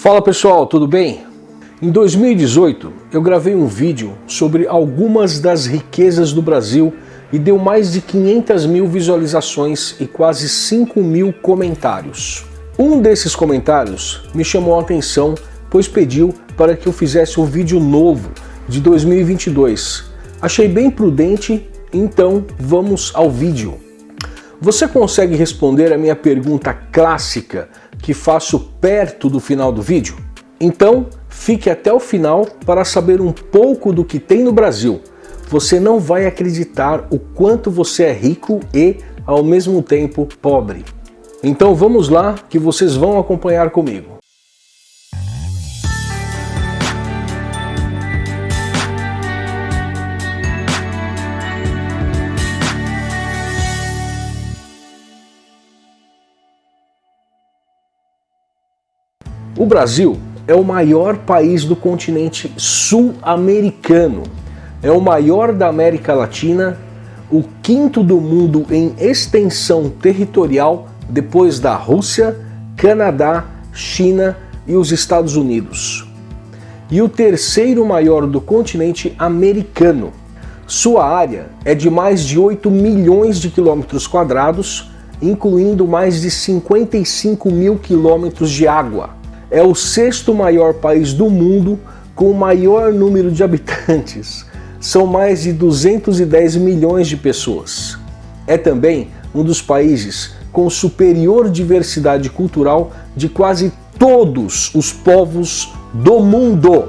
Fala pessoal, tudo bem? Em 2018 eu gravei um vídeo sobre algumas das riquezas do Brasil e deu mais de 500 mil visualizações e quase 5 mil comentários. Um desses comentários me chamou a atenção, pois pediu para que eu fizesse um vídeo novo de 2022. Achei bem prudente, então vamos ao vídeo. Você consegue responder a minha pergunta clássica que faço perto do final do vídeo? Então, fique até o final para saber um pouco do que tem no Brasil. Você não vai acreditar o quanto você é rico e, ao mesmo tempo, pobre. Então vamos lá que vocês vão acompanhar comigo. O Brasil é o maior país do continente sul-americano. É o maior da América Latina, o quinto do mundo em extensão territorial depois da Rússia, Canadá, China e os Estados Unidos. E o terceiro maior do continente americano. Sua área é de mais de 8 milhões de quilômetros quadrados, incluindo mais de 55 mil quilômetros de água é o sexto maior país do mundo com o maior número de habitantes. São mais de 210 milhões de pessoas. É também um dos países com superior diversidade cultural de quase todos os povos do mundo.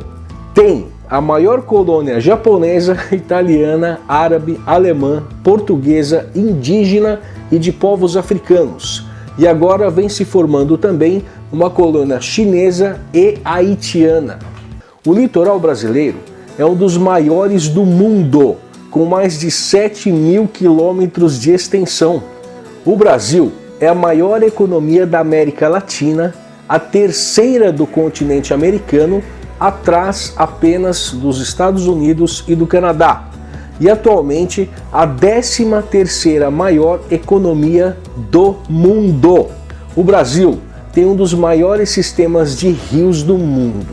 Tem a maior colônia japonesa, italiana, árabe, alemã, portuguesa, indígena e de povos africanos. E agora vem se formando também uma colônia chinesa e haitiana. O litoral brasileiro é um dos maiores do mundo, com mais de 7 mil quilômetros de extensão. O Brasil é a maior economia da América Latina, a terceira do continente americano, atrás apenas dos Estados Unidos e do Canadá, e atualmente a 13 terceira maior economia do mundo. O Brasil tem um dos maiores sistemas de rios do mundo.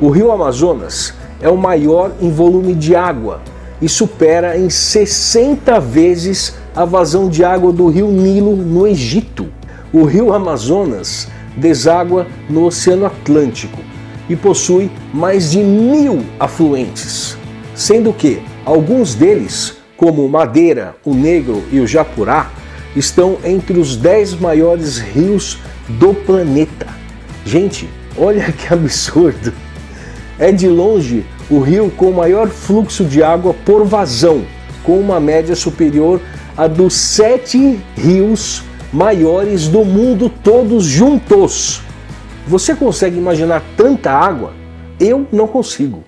O rio Amazonas é o maior em volume de água e supera em 60 vezes a vazão de água do rio Nilo no Egito. O rio Amazonas deságua no Oceano Atlântico e possui mais de mil afluentes, sendo que alguns deles, como o Madeira, o Negro e o Japurá, estão entre os 10 maiores rios do planeta. Gente, olha que absurdo! É de longe o rio com maior fluxo de água por vazão, com uma média superior a dos sete rios maiores do mundo todos juntos. Você consegue imaginar tanta água? Eu não consigo.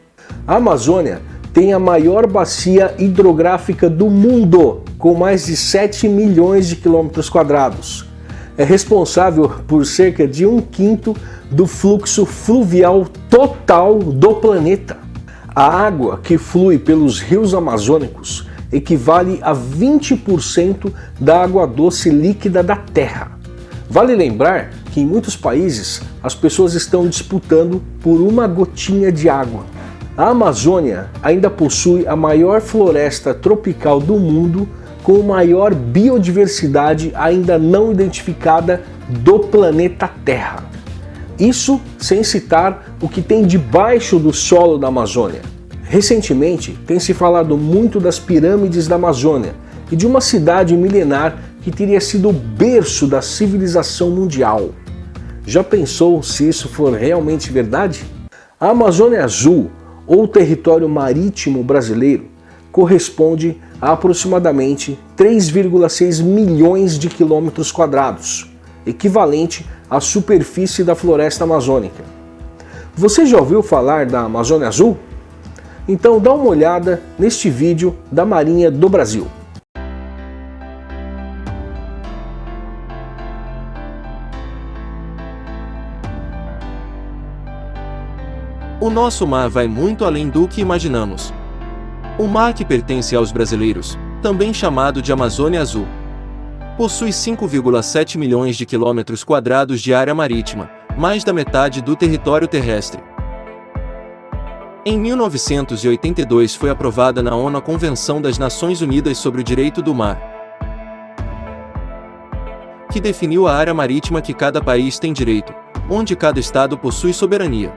A Amazônia tem a maior bacia hidrográfica do mundo, com mais de 7 milhões de quilômetros quadrados é responsável por cerca de um quinto do fluxo fluvial total do planeta. A água que flui pelos rios amazônicos equivale a 20% da água doce líquida da Terra. Vale lembrar que em muitos países as pessoas estão disputando por uma gotinha de água. A Amazônia ainda possui a maior floresta tropical do mundo com maior biodiversidade ainda não identificada do planeta Terra. Isso sem citar o que tem debaixo do solo da Amazônia. Recentemente tem se falado muito das pirâmides da Amazônia e de uma cidade milenar que teria sido o berço da civilização mundial. Já pensou se isso for realmente verdade? A Amazônia Azul, ou território marítimo brasileiro, corresponde a aproximadamente 3,6 milhões de quilômetros quadrados, equivalente à superfície da floresta amazônica. Você já ouviu falar da Amazônia Azul? Então dá uma olhada neste vídeo da Marinha do Brasil. O nosso mar vai muito além do que imaginamos. O mar que pertence aos brasileiros, também chamado de Amazônia Azul, possui 5,7 milhões de quilômetros quadrados de área marítima, mais da metade do território terrestre. Em 1982 foi aprovada na ONU a Convenção das Nações Unidas sobre o Direito do Mar, que definiu a área marítima que cada país tem direito, onde cada estado possui soberania.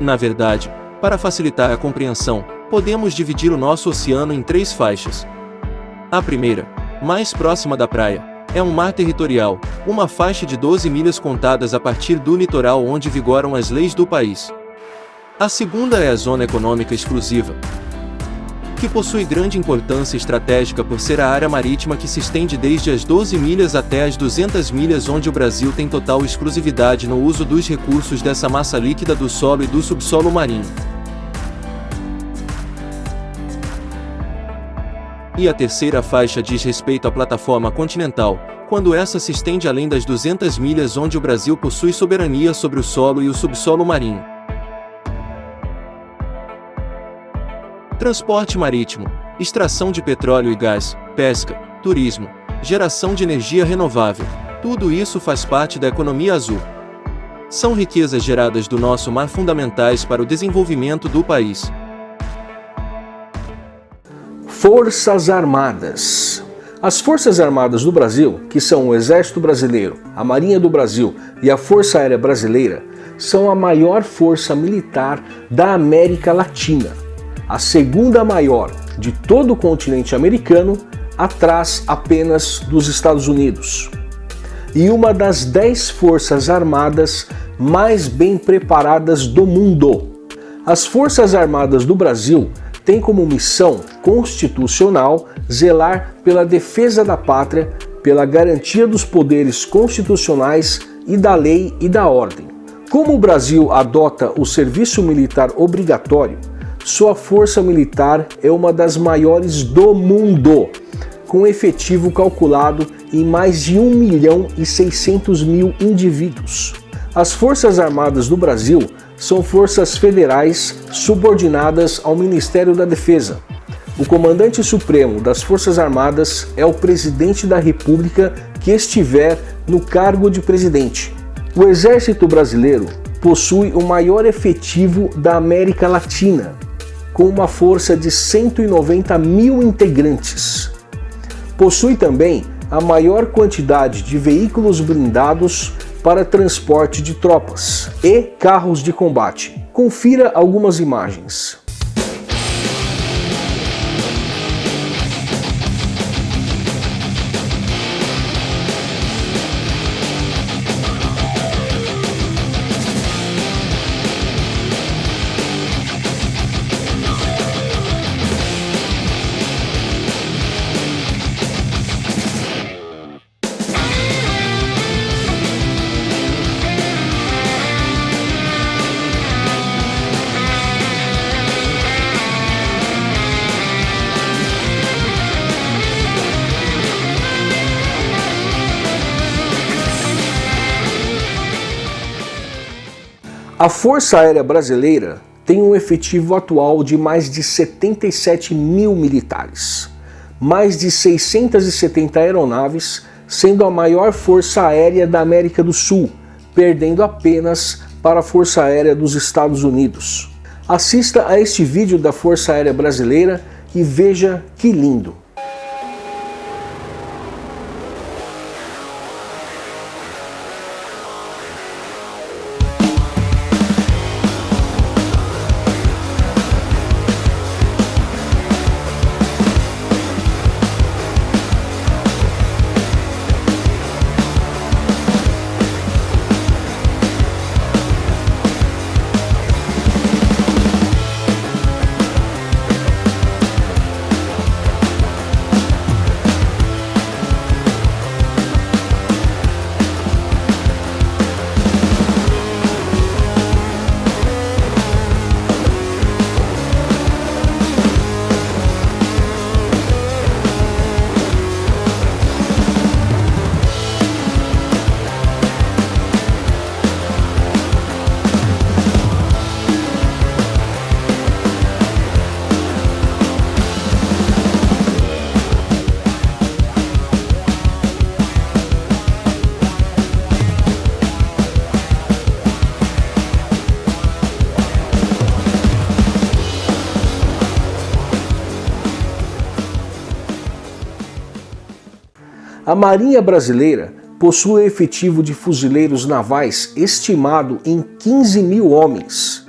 Na verdade, para facilitar a compreensão, podemos dividir o nosso oceano em três faixas. A primeira, mais próxima da praia, é um mar territorial, uma faixa de 12 milhas contadas a partir do litoral onde vigoram as leis do país. A segunda é a Zona Econômica Exclusiva, que possui grande importância estratégica por ser a área marítima que se estende desde as 12 milhas até as 200 milhas onde o Brasil tem total exclusividade no uso dos recursos dessa massa líquida do solo e do subsolo marinho. E a terceira faixa diz respeito à plataforma continental, quando essa se estende além das 200 milhas onde o Brasil possui soberania sobre o solo e o subsolo marinho. Transporte marítimo, extração de petróleo e gás, pesca, turismo, geração de energia renovável, tudo isso faz parte da economia azul. São riquezas geradas do nosso mar fundamentais para o desenvolvimento do país. Forças Armadas. As Forças Armadas do Brasil, que são o Exército Brasileiro, a Marinha do Brasil e a Força Aérea Brasileira, são a maior força militar da América Latina, a segunda maior de todo o continente americano, atrás apenas dos Estados Unidos. E uma das dez forças armadas mais bem preparadas do mundo. As Forças Armadas do Brasil tem como missão constitucional zelar pela defesa da pátria, pela garantia dos poderes constitucionais e da lei e da ordem. Como o Brasil adota o serviço militar obrigatório, sua força militar é uma das maiores do mundo, com efetivo calculado em mais de 1 milhão e 600 mil indivíduos. As Forças Armadas do Brasil são forças federais subordinadas ao Ministério da Defesa. O comandante supremo das Forças Armadas é o presidente da República que estiver no cargo de presidente. O Exército Brasileiro possui o maior efetivo da América Latina, com uma força de 190 mil integrantes. Possui também a maior quantidade de veículos blindados para transporte de tropas e carros de combate. Confira algumas imagens. A Força Aérea Brasileira tem um efetivo atual de mais de 77 mil militares, mais de 670 aeronaves, sendo a maior força aérea da América do Sul, perdendo apenas para a Força Aérea dos Estados Unidos. Assista a este vídeo da Força Aérea Brasileira e veja que lindo! Marinha Brasileira possui efetivo de fuzileiros navais estimado em 15 mil homens,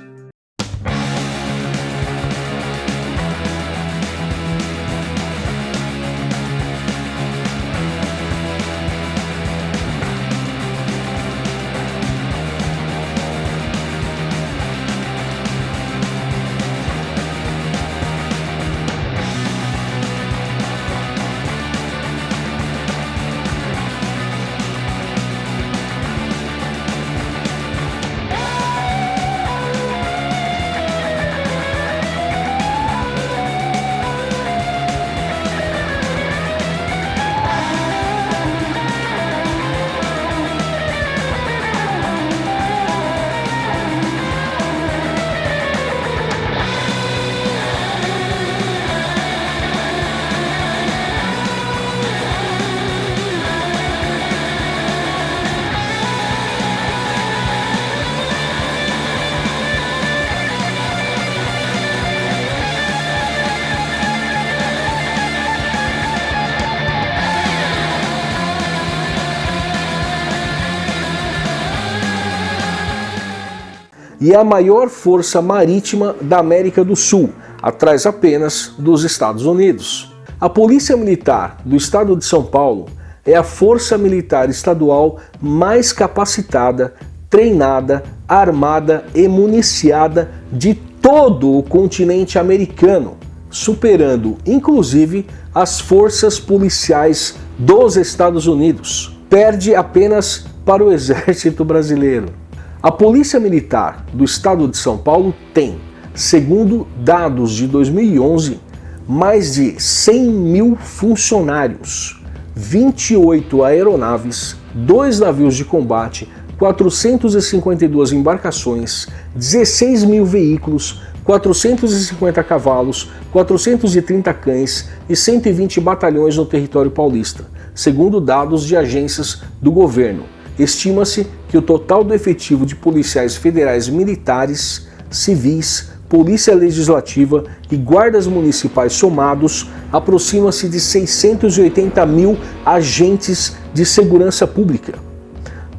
e é a maior força marítima da América do Sul, atrás apenas dos Estados Unidos. A Polícia Militar do Estado de São Paulo é a força militar estadual mais capacitada, treinada, armada e municiada de todo o continente americano, superando inclusive as forças policiais dos Estados Unidos. Perde apenas para o exército brasileiro. A Polícia Militar do Estado de São Paulo tem, segundo dados de 2011, mais de 100 mil funcionários, 28 aeronaves, 2 navios de combate, 452 embarcações, 16 mil veículos, 450 cavalos, 430 cães e 120 batalhões no território paulista, segundo dados de agências do governo. Estima-se que o total do efetivo de policiais federais militares, civis, polícia legislativa e guardas municipais somados aproxima-se de 680 mil agentes de segurança pública.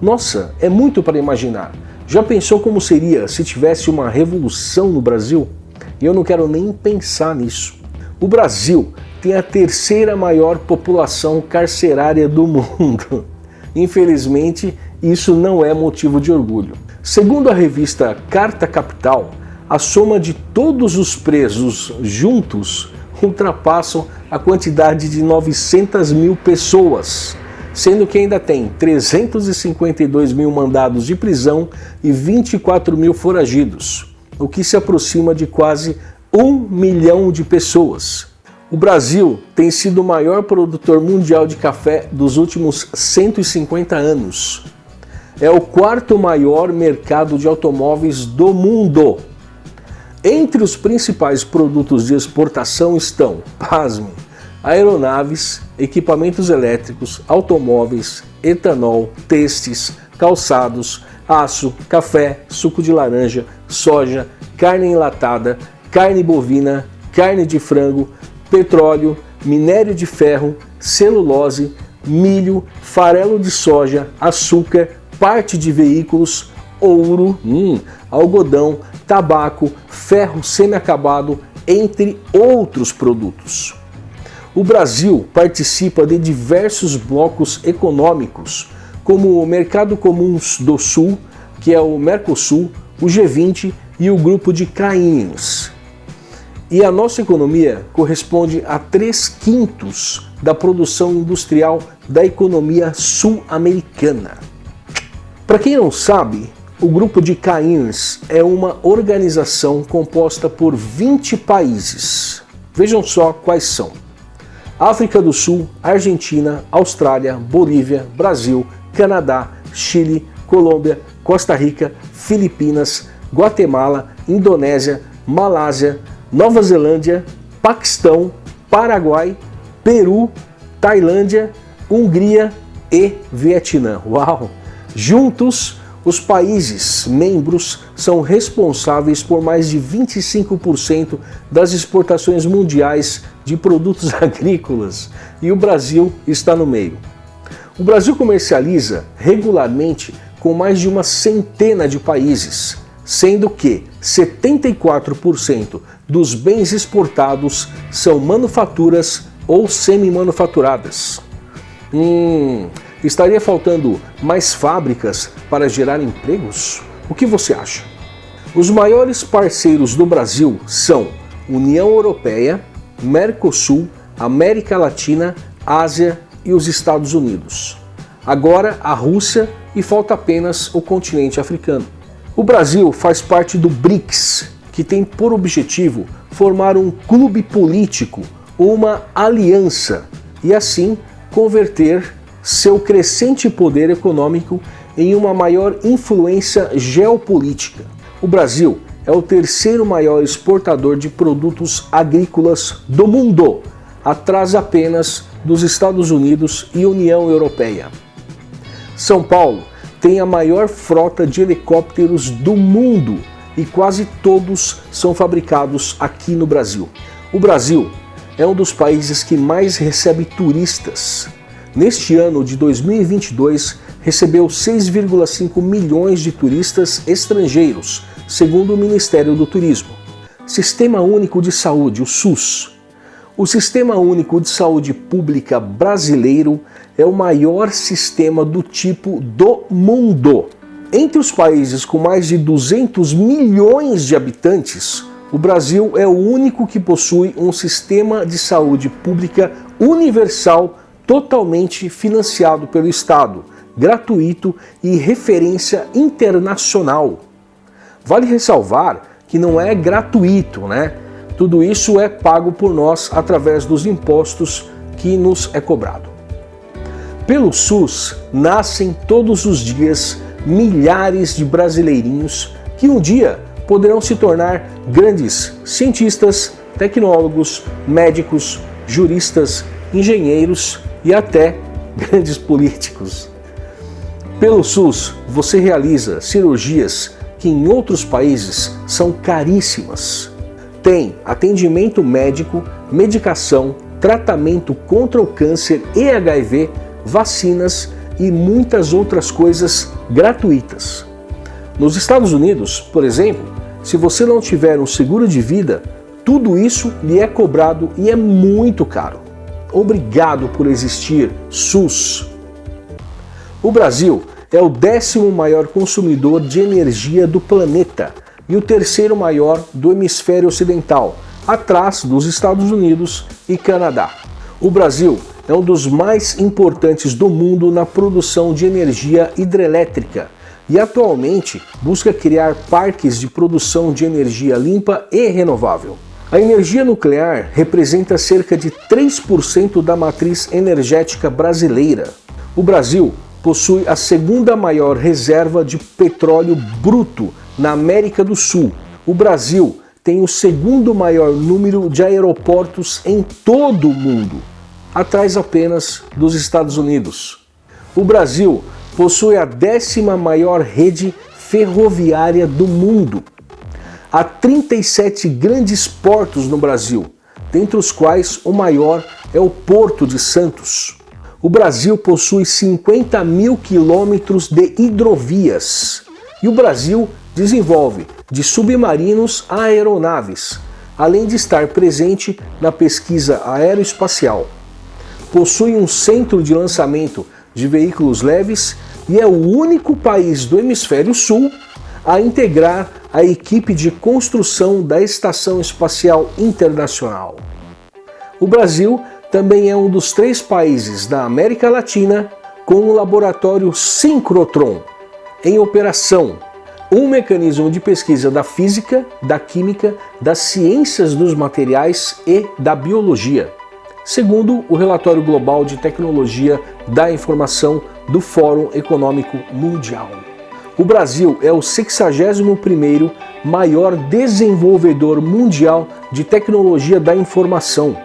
Nossa, é muito para imaginar. Já pensou como seria se tivesse uma revolução no Brasil? Eu não quero nem pensar nisso. O Brasil tem a terceira maior população carcerária do mundo. Infelizmente, isso não é motivo de orgulho. Segundo a revista Carta Capital, a soma de todos os presos juntos ultrapassam a quantidade de 900 mil pessoas, sendo que ainda tem 352 mil mandados de prisão e 24 mil foragidos, o que se aproxima de quase um milhão de pessoas. O Brasil tem sido o maior produtor mundial de café dos últimos 150 anos. É o quarto maior mercado de automóveis do mundo. Entre os principais produtos de exportação estão, pasme, aeronaves, equipamentos elétricos, automóveis, etanol, testes, calçados, aço, café, suco de laranja, soja, carne enlatada, carne bovina, carne de frango, petróleo, minério de ferro, celulose, milho, farelo de soja, açúcar, parte de veículos, ouro, hum, algodão, tabaco, ferro semi-acabado, entre outros produtos. O Brasil participa de diversos blocos econômicos, como o Mercado Comuns do Sul, que é o Mercosul, o G20 e o Grupo de Caíns. E a nossa economia corresponde a 3 quintos da produção industrial da economia sul-americana. Para quem não sabe, o Grupo de Cairns é uma organização composta por 20 países. Vejam só quais são. África do Sul, Argentina, Austrália, Bolívia, Brasil, Canadá, Chile, Colômbia, Costa Rica, Filipinas, Guatemala, Indonésia, Malásia, Nova Zelândia, Paquistão, Paraguai, Peru, Tailândia, Hungria e Vietnã. Uau! Juntos, os países membros são responsáveis por mais de 25% das exportações mundiais de produtos agrícolas e o Brasil está no meio. O Brasil comercializa regularmente com mais de uma centena de países, sendo que 74% dos bens exportados são manufaturas ou semi-manufaturadas. Hum, estaria faltando mais fábricas para gerar empregos? O que você acha? Os maiores parceiros do Brasil são União Europeia, Mercosul, América Latina, Ásia e os Estados Unidos. Agora a Rússia e falta apenas o continente africano. O Brasil faz parte do BRICS, que tem por objetivo formar um clube político, uma aliança, e assim converter seu crescente poder econômico em uma maior influência geopolítica. O Brasil é o terceiro maior exportador de produtos agrícolas do mundo, atrás apenas dos Estados Unidos e União Europeia. São Paulo tem a maior frota de helicópteros do mundo e quase todos são fabricados aqui no Brasil. O Brasil é um dos países que mais recebe turistas. Neste ano de 2022, recebeu 6,5 milhões de turistas estrangeiros, segundo o Ministério do Turismo. Sistema Único de Saúde, o SUS. O Sistema Único de Saúde Pública brasileiro é o maior sistema do tipo do mundo. Entre os países com mais de 200 milhões de habitantes, o Brasil é o único que possui um sistema de saúde pública universal totalmente financiado pelo Estado, gratuito e referência internacional. Vale ressalvar que não é gratuito, né? Tudo isso é pago por nós através dos impostos que nos é cobrado. Pelo SUS nascem todos os dias milhares de brasileirinhos que um dia poderão se tornar grandes cientistas, tecnólogos, médicos, juristas, engenheiros e até grandes políticos. Pelo SUS, você realiza cirurgias que em outros países são caríssimas. Tem atendimento médico, medicação, tratamento contra o câncer e HIV, vacinas e muitas outras coisas gratuitas. Nos Estados Unidos, por exemplo, se você não tiver um seguro de vida, tudo isso lhe é cobrado e é muito caro. Obrigado por existir, SUS. O Brasil é o décimo maior consumidor de energia do planeta e o terceiro maior do hemisfério ocidental, atrás dos Estados Unidos e Canadá. O Brasil é um dos mais importantes do mundo na produção de energia hidrelétrica e atualmente busca criar parques de produção de energia limpa e renovável. A energia nuclear representa cerca de 3% da matriz energética brasileira. O Brasil possui a segunda maior reserva de petróleo bruto na América do Sul. O Brasil tem o segundo maior número de aeroportos em todo o mundo, atrás apenas dos Estados Unidos. O Brasil possui a décima maior rede ferroviária do mundo. Há 37 grandes portos no Brasil, dentre os quais o maior é o Porto de Santos. O Brasil possui 50 mil quilômetros de hidrovias e o Brasil desenvolve de submarinos a aeronaves, além de estar presente na pesquisa aeroespacial. Possui um centro de lançamento de veículos leves e é o único país do hemisfério sul a integrar a equipe de construção da Estação Espacial Internacional. O Brasil também é um dos três países da América Latina com o laboratório Synchrotron em operação, um mecanismo de pesquisa da física, da química, das ciências dos materiais e da biologia segundo o relatório global de tecnologia da informação do Fórum Econômico Mundial. O Brasil é o 61º maior desenvolvedor mundial de tecnologia da informação.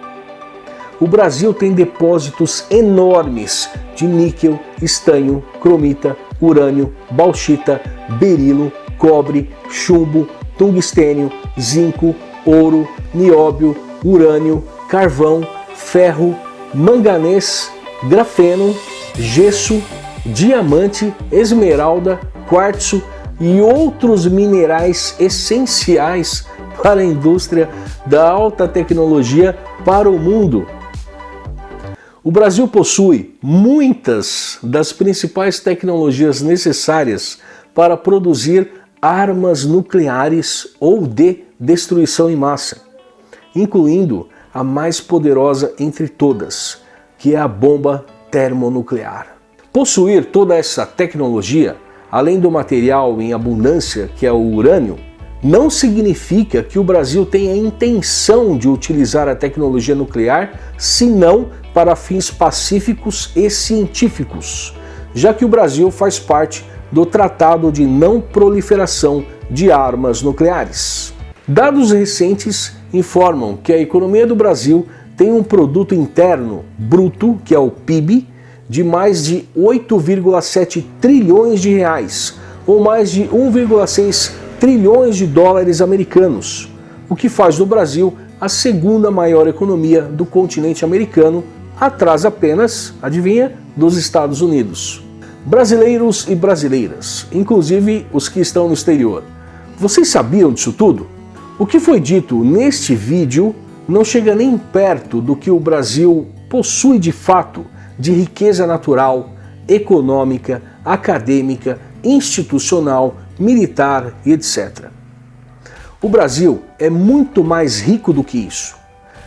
O Brasil tem depósitos enormes de níquel, estanho, cromita, urânio, bauxita, berilo, cobre, chumbo, tungstênio, zinco, ouro, nióbio, urânio, carvão, ferro, manganês, grafeno gesso, diamante, esmeralda, quartzo e outros minerais essenciais para a indústria da alta tecnologia para o mundo. O Brasil possui muitas das principais tecnologias necessárias para produzir armas nucleares ou de destruição em massa, incluindo a mais poderosa entre todas, que é a bomba termonuclear. Possuir toda essa tecnologia, além do material em abundância, que é o urânio, não significa que o Brasil tenha intenção de utilizar a tecnologia nuclear, senão para fins pacíficos e científicos, já que o Brasil faz parte do Tratado de Não Proliferação de Armas Nucleares. Dados recentes informam que a economia do Brasil tem um produto interno bruto, que é o PIB, de mais de 8,7 trilhões de reais, ou mais de 1,6 trilhões de dólares americanos, o que faz do Brasil a segunda maior economia do continente americano, atrás apenas, adivinha, dos Estados Unidos. Brasileiros e brasileiras, inclusive os que estão no exterior, vocês sabiam disso tudo? O que foi dito neste vídeo não chega nem perto do que o Brasil possui de fato de riqueza natural, econômica, acadêmica, institucional, militar e etc. O Brasil é muito mais rico do que isso.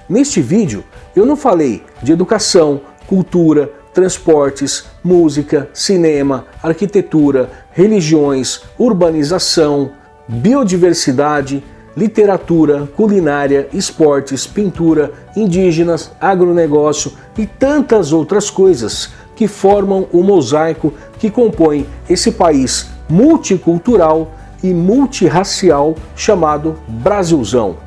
Neste vídeo eu não falei de educação, cultura, transportes, música, cinema, arquitetura, religiões, urbanização, biodiversidade, literatura, culinária, esportes, pintura, indígenas, agronegócio e tantas outras coisas que formam o mosaico que compõe esse país multicultural e multirracial chamado Brasilzão.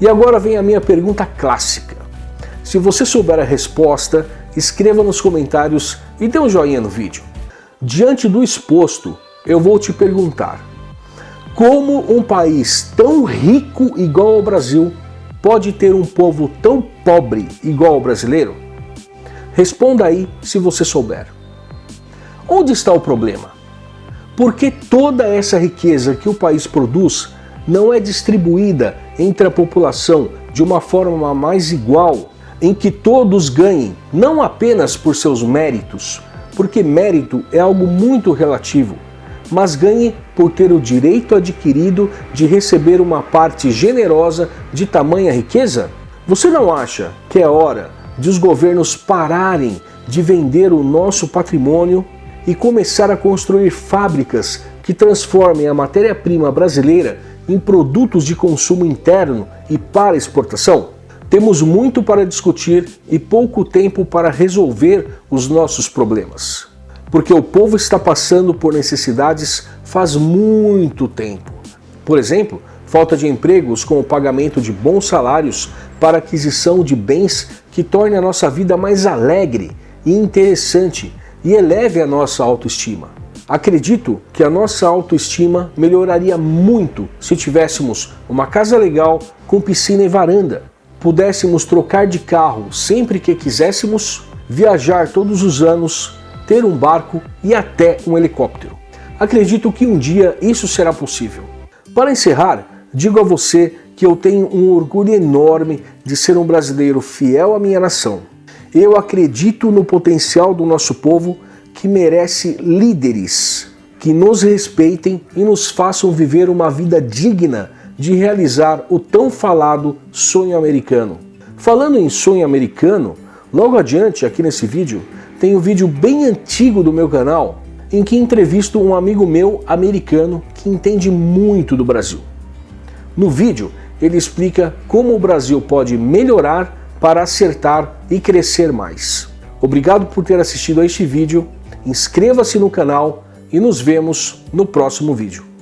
E agora vem a minha pergunta clássica. Se você souber a resposta, escreva nos comentários e dê um joinha no vídeo. Diante do exposto, eu vou te perguntar, como um país tão rico igual ao Brasil pode ter um povo tão pobre igual ao brasileiro? Responda aí se você souber. Onde está o problema? Porque toda essa riqueza que o país produz não é distribuída entre a população de uma forma mais igual, em que todos ganhem, não apenas por seus méritos, porque mérito é algo muito relativo, mas ganhe por ter o direito adquirido de receber uma parte generosa de tamanha riqueza? Você não acha que é hora de os governos pararem de vender o nosso patrimônio e começar a construir fábricas que transformem a matéria-prima brasileira em produtos de consumo interno e para exportação? Temos muito para discutir e pouco tempo para resolver os nossos problemas. Porque o povo está passando por necessidades faz muito tempo. Por exemplo, falta de empregos com o pagamento de bons salários para aquisição de bens que torne a nossa vida mais alegre e interessante e eleve a nossa autoestima. Acredito que a nossa autoestima melhoraria muito se tivéssemos uma casa legal com piscina e varanda, pudéssemos trocar de carro sempre que quiséssemos, viajar todos os anos, ter um barco e até um helicóptero. Acredito que um dia isso será possível. Para encerrar, digo a você que eu tenho um orgulho enorme de ser um brasileiro fiel à minha nação eu acredito no potencial do nosso povo que merece líderes que nos respeitem e nos façam viver uma vida digna de realizar o tão falado sonho americano. Falando em sonho americano, logo adiante aqui nesse vídeo tem um vídeo bem antigo do meu canal em que entrevisto um amigo meu americano que entende muito do Brasil. No vídeo ele explica como o Brasil pode melhorar para acertar e crescer mais. Obrigado por ter assistido a este vídeo, inscreva-se no canal e nos vemos no próximo vídeo.